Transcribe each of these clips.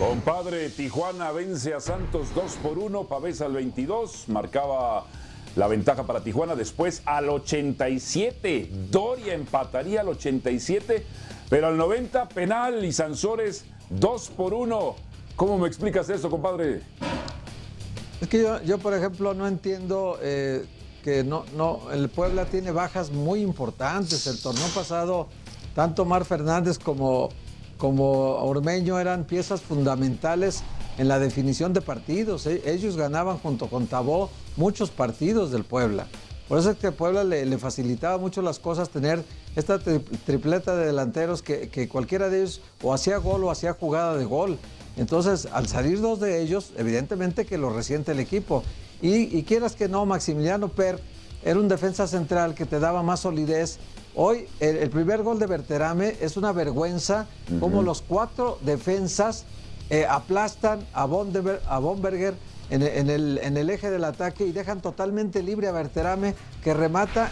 Compadre, Tijuana vence a Santos 2 por 1, Pavés al 22, marcaba la ventaja para Tijuana, después al 87, Doria empataría al 87, pero al 90 penal y Sansores 2 por 1. ¿Cómo me explicas eso, compadre? Es que yo, yo por ejemplo, no entiendo eh, que no, no, el Puebla tiene bajas muy importantes. El torneo pasado, tanto Mar Fernández como, como Ormeño eran piezas fundamentales en la definición de partidos. E- Ellos ganaban junto con Tabó muchos partidos del Puebla. Por eso es que Puebla le, facilitaba mucho las cosas tener esta tri- tripleta de delanteros que, que cualquiera de ellos o hacía gol o hacía jugada de gol. Entonces, al salir dos de ellos, evidentemente que lo resiente el equipo. Y, y quieras que no, Maximiliano Per era un defensa central que te daba más solidez. Hoy, el, el primer gol de Berterame es una vergüenza como los cuatro defensas eh, aplastan a, Bondeber- a Bomberger en, en el, en el eje del ataque y dejan totalmente libre a Berterame que remata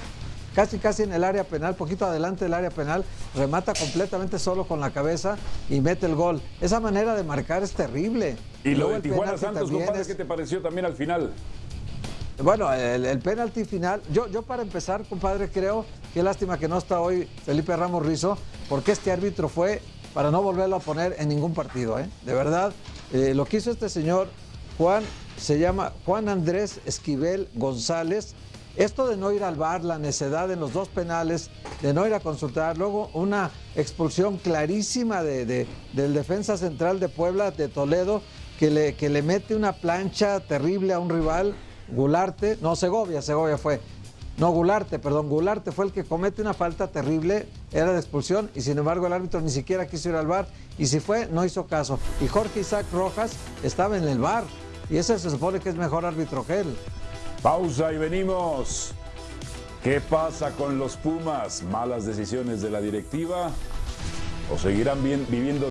casi casi en el área penal, poquito adelante del área penal, remata completamente solo con la cabeza y mete el gol. Esa manera de marcar es terrible. Y lo luego de el Tijuana Santos, compadre, es- ¿qué te pareció también al final? bueno, el, el penalti final, yo, yo para empezar, compadre, creo, qué lástima que no está hoy Felipe Ramos Rizo, porque este árbitro fue para no volverlo a poner en ningún partido, ¿eh? De verdad, eh, lo que hizo este señor, Juan, se llama Juan Andrés Esquivel González, esto de no ir al bar, la necedad en los dos penales, de no ir a consultar, luego una expulsión clarísima de- de- del defensa central de Puebla, de Toledo, que le, que le mete una plancha terrible a un rival, Gularte, no, Segovia, Segovia fue. No, Gularte, perdón, Gularte fue el que comete una falta terrible, era de expulsión, y sin embargo el árbitro ni siquiera quiso ir al bar, y si fue, no hizo caso. Y Jorge Isaac Rojas estaba en el bar, y ese se supone que es mejor árbitro que él. Pausa y venimos. ¿Qué pasa con los Pumas? ¿Malas decisiones de la directiva? ¿O seguirán viviendo?